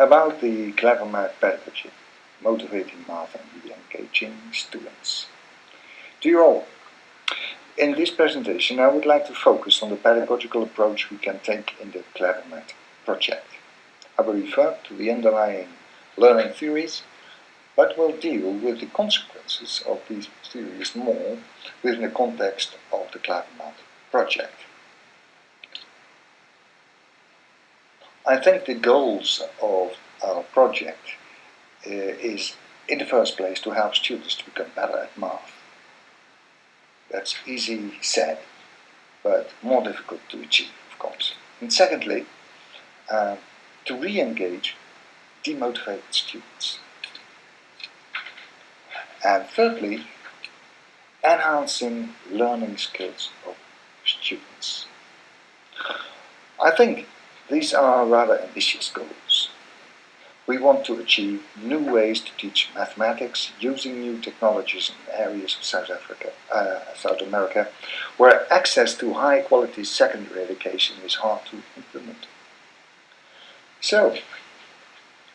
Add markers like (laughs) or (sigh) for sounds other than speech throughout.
about the Clever Math pedagogy, motivating math and re-engaging students. Dear all, in this presentation I would like to focus on the pedagogical approach we can take in the Clever Math project. I will refer to the underlying learning theories, but will deal with the consequences of these theories more within the context of the Clever Math project. I think the goals of our project uh, is in the first place to help students to become better at math. That's easy said, but more difficult to achieve, of course. And secondly, uh, to re-engage demotivated students. And thirdly, enhancing learning skills of students. I think these are rather ambitious goals. We want to achieve new ways to teach mathematics using new technologies in areas of South Africa, uh, South America, where access to high quality secondary education is hard to implement. So,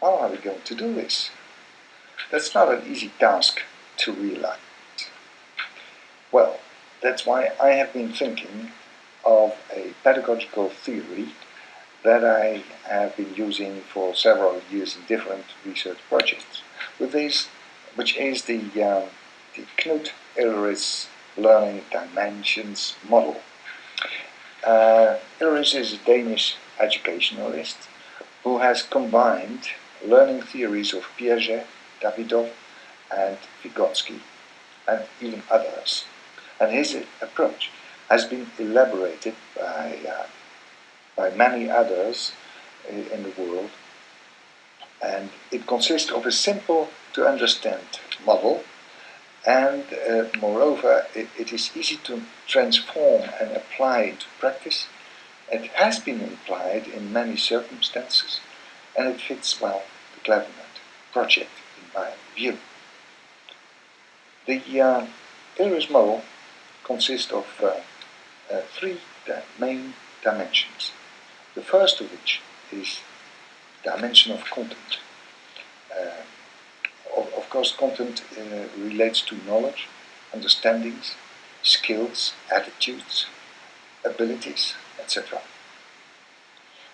how are we going to do this? That's not an easy task to realize. Well, that's why I have been thinking of a pedagogical theory that I have been using for several years in different research projects, with this, which is the, um, the Knud Illeris Learning Dimensions model. Uh, Illeris is a Danish educationalist who has combined learning theories of Piaget, Davidov and Vygotsky and even others. And his approach has been elaborated by uh, by many others in the world. And it consists of a simple to understand model and uh, moreover it, it is easy to transform and apply to practice. It has been applied in many circumstances and it fits well the Math project in my view. The uh, Illeris model consists of uh, uh, three main dimensions. The first of which is dimension of content. Uh, of, of, course, content uh, relates to knowledge, understandings, skills, attitudes, abilities, etc.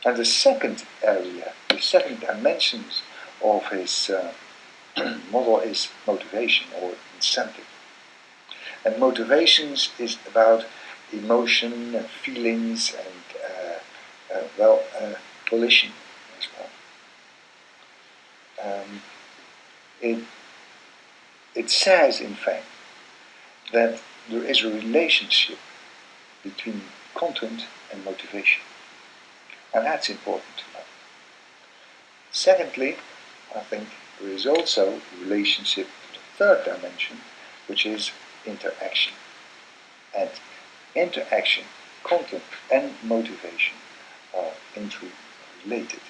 And the second area, the second dimensions of his uh, (clears throat) model is motivation or incentive. And motivations is about emotion and feelings and well, uh, volition as well. Um, it, it says, in fact, that there is a relationship between content and motivation. And that's important to know. Secondly, I think there is also a relationship to the third dimension, which is interaction. And interaction, content and motivation are interrelated.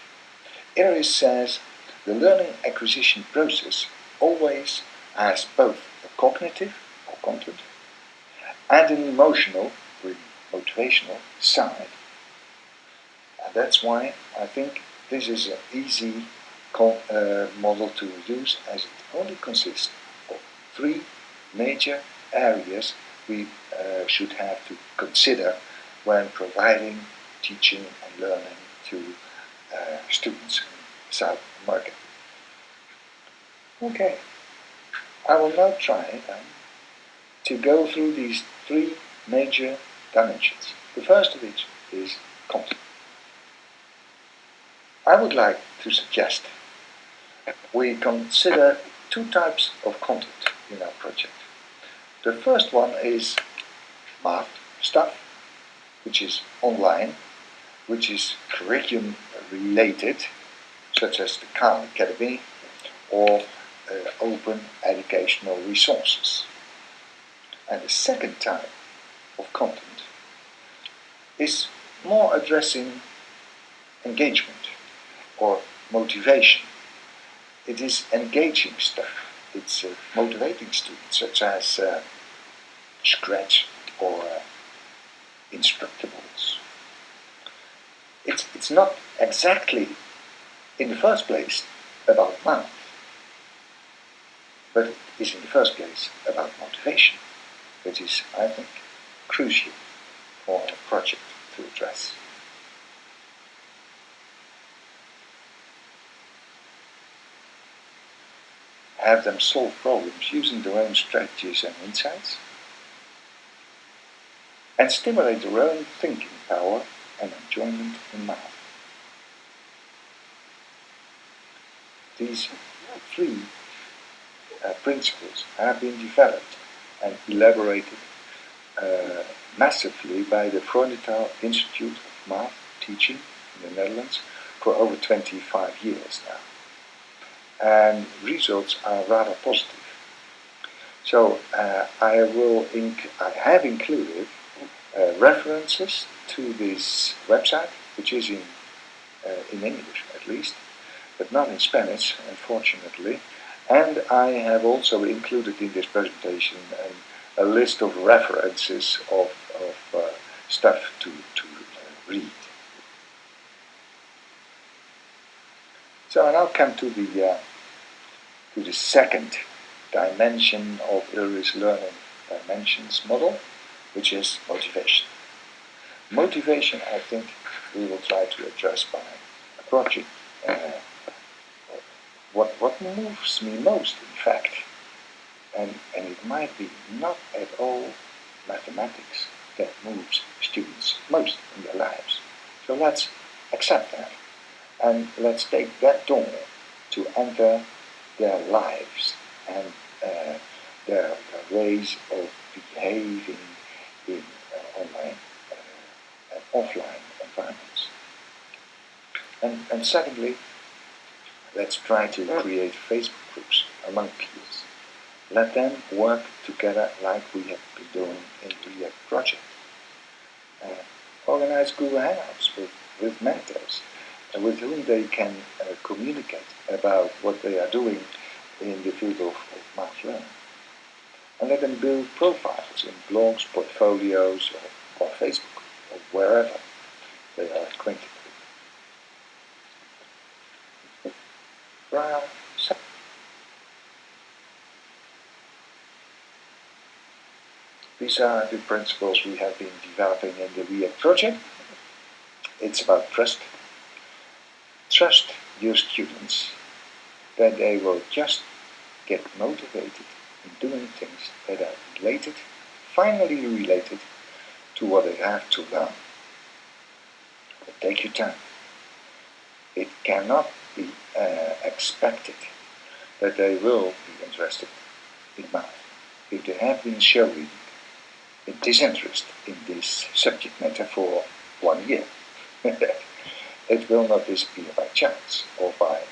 Illeris says the learning acquisition process always has both a cognitive or content and an emotional or motivational side. And that's why I think this is an easy uh, model to use as it only consists of three major areas we uh, should have to consider when providing teaching and learning to uh, students in South America. Okay, I will now try um, to go through these three major dimensions. The first of which is content. I would like to suggest we consider two types of content in our project. The first one is math stuff, which is online which is curriculum related, such as the Khan Academy or uh, open educational resources. And the second type of content is more addressing engagement or motivation. It is engaging stuff. It's uh, motivating students, such as uh, Scratch or uh, Instructables it's, it's not exactly in the first place about math, but it is in the first place about motivation, which is, I think, crucial for a project to address. Have them solve problems using their own strategies and insights, and stimulate their own thinking power and enjoyment in math. These three uh, principles have been developed and elaborated uh, massively by the Freudenthal Institute of Math Teaching in the Netherlands for over 25 years now. And results are rather positive. So uh, I will I have included uh, references to this website, which is in uh, in English at least, but not in Spanish, unfortunately. And I have also included in this presentation a list of references of, of uh, stuff to, to uh, read. So I now come to the, uh, to the second dimension of Illeris's learning dimensions model, which is motivation. Motivation, I think, we will try to address by a project uh, what, what moves me most, in fact, and, and it might be not at all mathematics that moves students most in their lives. So let's accept that, and let's take that door to enter their lives and uh, their, their, ways of behaving in uh, online uh, and offline environments. And, and secondly, Let's try to create Facebook groups among peers. Let them work together like we have been doing in the React project. Uh, organize Google Hangouts with, with mentors uh, with whom they can uh, communicate about what they are doing in the field of, of math learning. And let them build profiles in blogs, portfolios, or, or Facebook, or wherever they are acquainted. Brown. These are the principles we have been developing in the React project. It's about trust. Trust your students that they will just get motivated in doing things that are related, finally related to what they have to learn. But take your time. It cannot be uh, expected that they will be interested in math if they have been showing a disinterest in this subject matter for one year. (laughs) it will not disappear by chance or by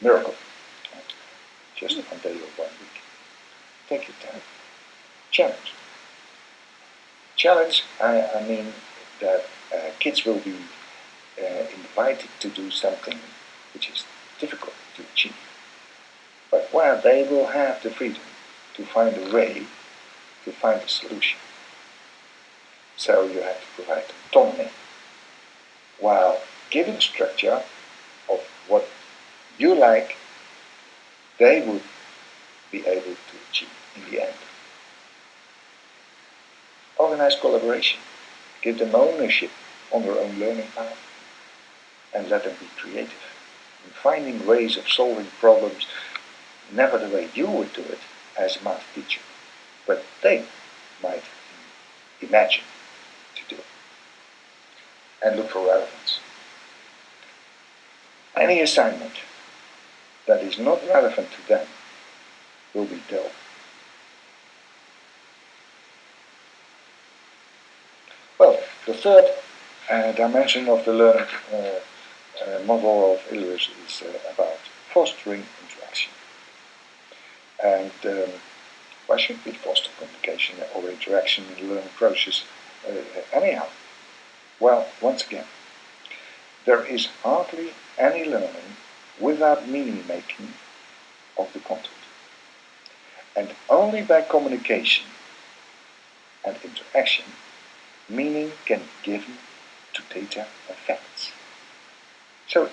miracle, just one day or one. Take your time. Challenge. Challenge, I, I mean that uh, kids will be uh, invited to do something which is difficult to achieve. But while they will have the freedom to find a way to find a solution. So you have to provide autonomy while giving structure of what you like, they would be able to achieve in the end. Organize collaboration. Give them ownership on their own learning path and let them be creative in finding ways of solving problems, never the way you would do it as a math teacher, but they might imagine to do. And look for relevance. Any assignment that is not relevant to them will be dull. Well, the third uh, dimension of the learning uh, uh, model of Illeris is uh, about fostering interaction. And um, why should we foster communication or interaction in the learning process uh, anyhow? Well, once again, there is hardly any learning without meaning making of the content. And only by communication and interaction, meaning can be given to data and facts. So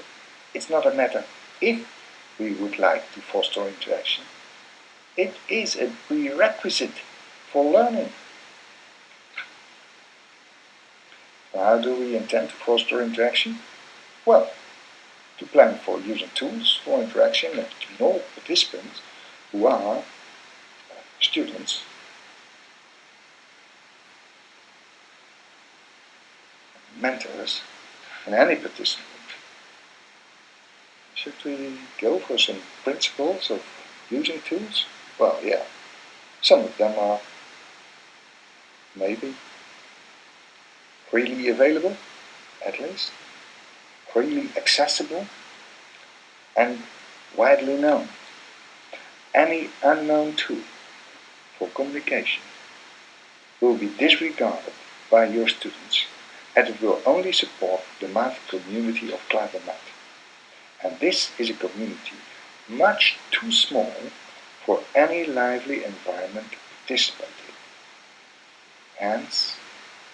it's not a matter if we would like to foster interaction. It is a prerequisite for learning. How do we intend to foster interaction? Well, to plan for using tools for interaction between all participants who are students mentors and any participant. Should we go for some principles of using tools? Well, yeah, some of them are maybe freely available, at least, freely accessible, and widely known. Any unknown tool for communication will be disregarded by your students and it will only support the math community of Klavermath. And this is a community much too small for any lively environment to participate in. Hence,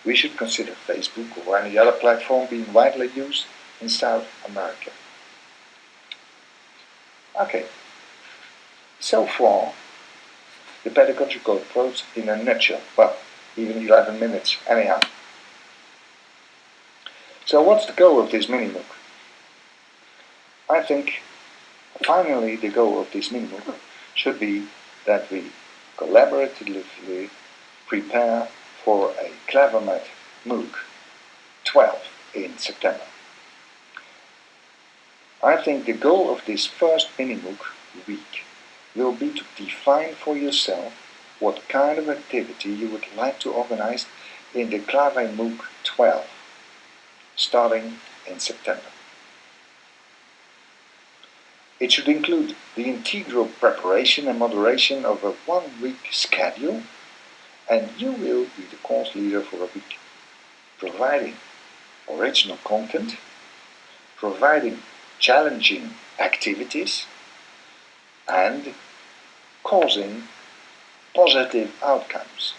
we should consider Facebook or any other platform being widely used in South America. Okay, so far the pedagogical approach in a nutshell. Well, even 11 minutes, anyhow. So what's the goal of this mini MOOC? I think finally the goal of this mini MOOC should be that we collaboratively prepare for a Klavermath MOOC 12 in September. I think the goal of this first mini MOOC week will be to define for yourself what kind of activity you would like to organize in the Clave MOOC 12 starting in September. It should include the integral preparation and moderation of a one-week schedule and you will be the course leader for a week, providing original content, providing challenging activities and causing positive outcomes.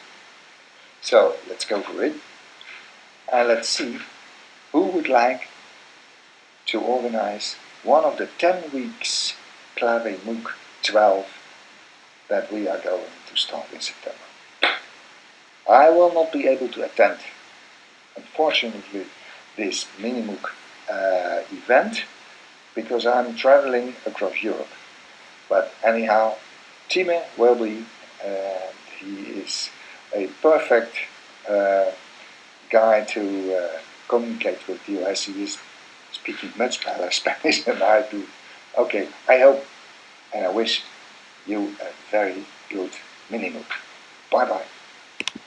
So let's go for it and let's see who would like to organize one of the 10 weeks Clave MOOC 12 that we are going to start in September. I will not be able to attend, unfortunately, this mini MOOC uh, event because I'm traveling across Europe. But anyhow, Time will be, and he is a perfect uh, guy to uh, communicate with you as he is speaking much better (laughs) Spanish than I do. Okay, I hope and I wish you a very good mini MOOC. Bye bye.